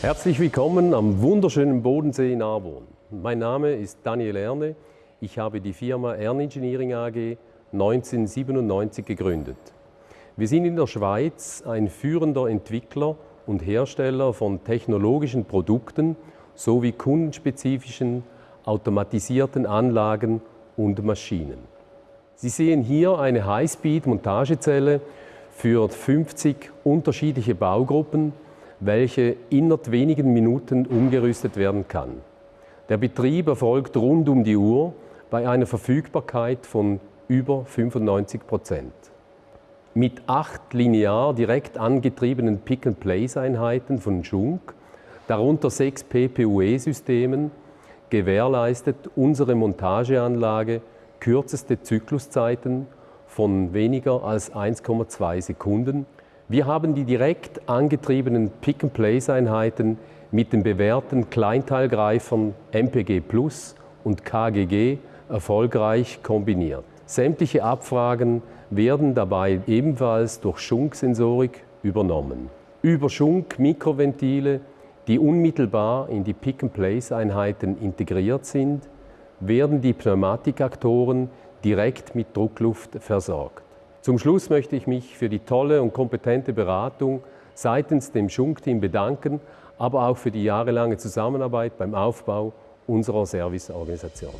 Herzlich willkommen am wunderschönen Bodensee in Arborn. Mein Name ist Daniel Erne. Ich habe die Firma Erne Engineering AG 1997 gegründet. Wir sind in der Schweiz ein führender Entwickler und Hersteller von technologischen Produkten sowie kundenspezifischen automatisierten Anlagen und Maschinen. Sie sehen hier eine Highspeed-Montagezelle für 50 unterschiedliche Baugruppen, welche innerhalb wenigen Minuten umgerüstet werden kann. Der Betrieb erfolgt rund um die Uhr bei einer Verfügbarkeit von über 95 Prozent. Mit acht linear direkt angetriebenen Pick-and-Place-Einheiten von Schunk, darunter sechs PPUE-Systemen, gewährleistet unsere Montageanlage kürzeste Zykluszeiten von weniger als 1,2 Sekunden. Wir haben die direkt angetriebenen Pick-and-Place-Einheiten mit den bewährten Kleinteilgreifern MPG Plus und KGG erfolgreich kombiniert. Sämtliche Abfragen werden dabei ebenfalls durch Schunk-Sensorik übernommen. Über Schunk-Mikroventile, die unmittelbar in die Pick-and-Place-Einheiten integriert sind, werden die Pneumatikaktoren direkt mit Druckluft versorgt. Zum Schluss möchte ich mich für die tolle und kompetente Beratung seitens dem Schunk-Team bedanken, aber auch für die jahrelange Zusammenarbeit beim Aufbau unserer Serviceorganisation.